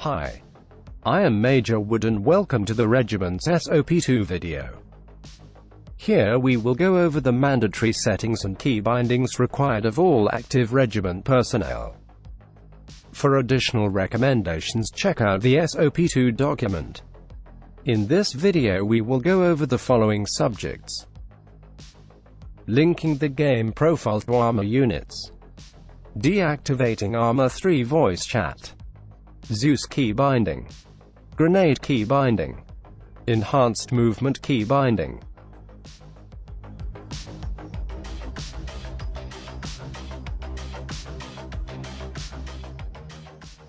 Hi. I am Major Wood and welcome to the Regiment's SOP2 video. Here we will go over the mandatory settings and key bindings required of all active regiment personnel. For additional recommendations check out the SOP2 document. In this video we will go over the following subjects. Linking the game profile to Arma units. Deactivating Arma 3 voice chat. Zeus key binding. Grenade key binding. Enhanced movement key binding.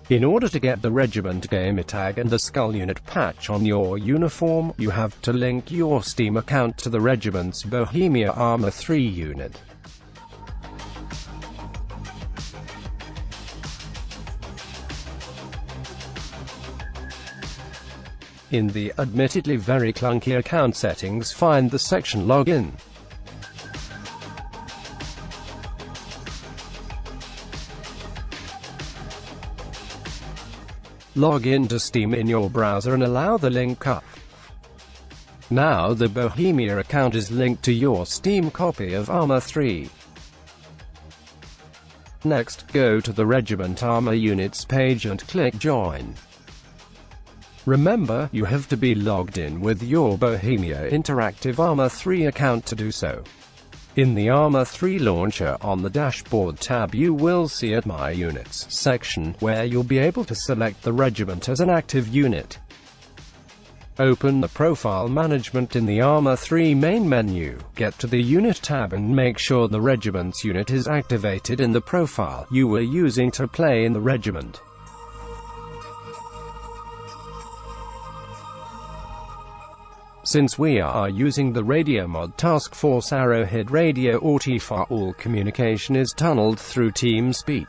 In order to get the regiment gamer tag and the skull unit patch on your uniform, you have to link your Steam account to the regiment's Bohemia Arma 3 unit. In the admittedly very clunky account settings find the section Login. Log in to Steam in your browser and allow the link up. Now the Bohemia account is linked to your Steam copy of Arma 3. Next, go to the Regiment Arma Units page and click Join. Remember, you have to be logged in with your Bohemia Interactive Arma 3 account to do so. In the Arma 3 launcher on the dashboard tab you will see at My Units section, where you'll be able to select the regiment as an active unit. Open the Profile Management in the Arma 3 main menu, get to the Unit tab and make sure the regiment's unit is activated in the profile you were using to play in the regiment. Since we are using the radio mod Task Force Arrowhead Radio or all communication is tunneled through TeamSpeak.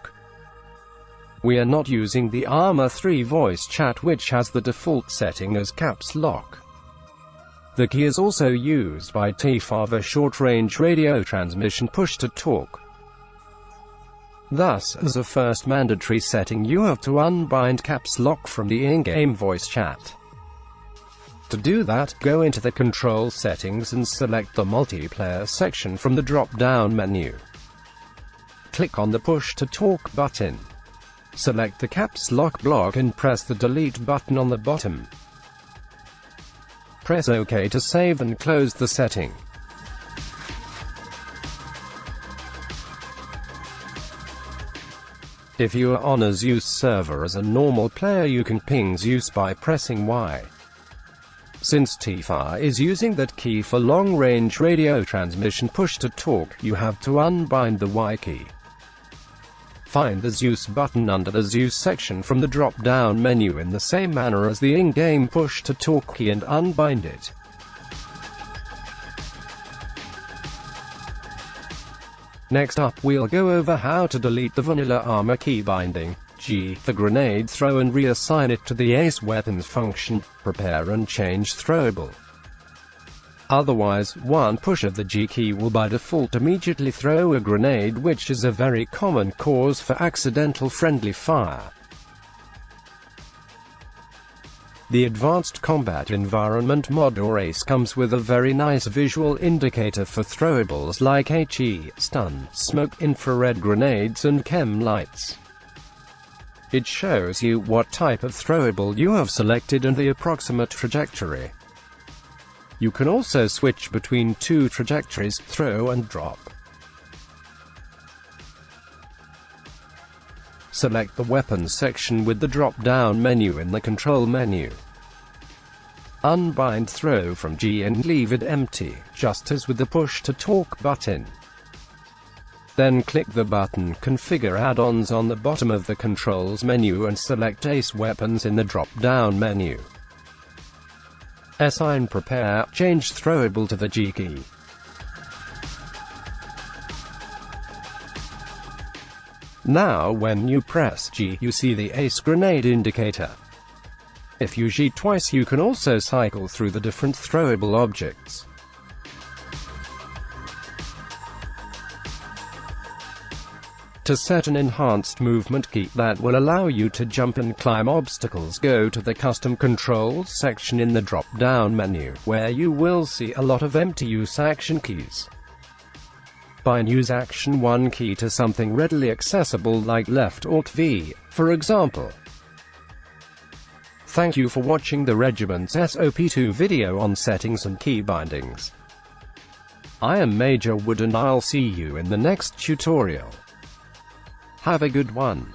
We are not using the Arma 3 voice chat which has the default setting as caps lock. The key is also used by TFAR for short-range radio transmission push-to-talk. Thus, as a first mandatory setting you have to unbind caps lock from the in-game voice chat. To do that, go into the control settings and select the multiplayer section from the drop-down menu. Click on the push to talk button. Select the caps lock block and press the delete button on the bottom. Press OK to save and close the setting. If you are on a Zeus server as a normal player you can ping Zeus by pressing Y. Since TFAR is using that key for long-range radio transmission push-to-talk, you have to unbind the Y key. Find the Zeus button under the Zeus section from the drop-down menu in the same manner as the in-game push-to-talk key and unbind it. Next up we'll go over how to delete the vanilla Arma key binding. G. The grenade throw and reassign it to the ace weapons function, prepare and change throwable. Otherwise, one push of the G key will by default immediately throw a grenade which is a very common cause for accidental friendly fire. The Advanced Combat Environment mod or ACE comes with a very nice visual indicator for throwables like HE, stun, smoke, infrared grenades and chem lights. It shows you what type of throwable you have selected and the approximate trajectory. You can also switch between two trajectories, throw and drop. Select the Weapons section with the drop-down menu in the Control menu. Unbind throw from G and leave it empty, just as with the push-to-talk button. Then click the button Configure Add-ons on the bottom of the Controls menu and select Ace Weapons in the drop-down menu. Assign Prepare, change Throwable to the G key. Now when you press G, you see the Ace Grenade indicator. If you G twice you can also cycle through the different throwable objects. To set an enhanced movement key that will allow you to jump and climb obstacles go to the Custom Controls section in the drop-down menu, where you will see a lot of empty use action keys. Bind use action 1 key to something readily accessible like left alt V, for example. Thank you for watching the Regiment's SOP2 video on settings and key bindings. I am Major Wood and I'll see you in the next tutorial. Have a good one.